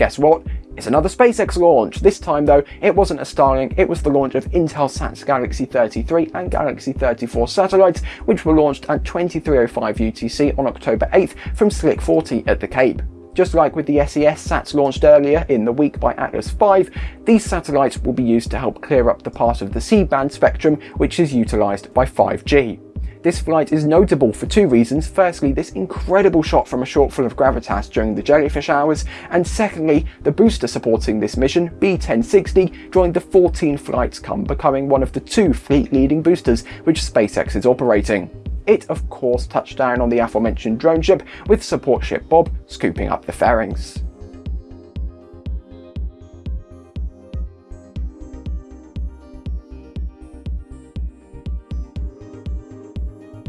Guess what? It's another SpaceX launch. This time though, it wasn't a Starlink, it was the launch of Intelsat's Galaxy 33 and Galaxy 34 satellites, which were launched at 2305 UTC on October 8th from Slick 40 at the Cape. Just like with the SES sats launched earlier in the week by Atlas V, these satellites will be used to help clear up the part of the C-band spectrum which is utilised by 5G. This flight is notable for two reasons. Firstly, this incredible shot from a shortfall of gravitas during the jellyfish hours, and secondly, the booster supporting this mission, B1060, joined the 14 flights come, becoming one of the two fleet-leading boosters which SpaceX is operating. It of course touched down on the aforementioned drone ship, with support ship Bob scooping up the fairings.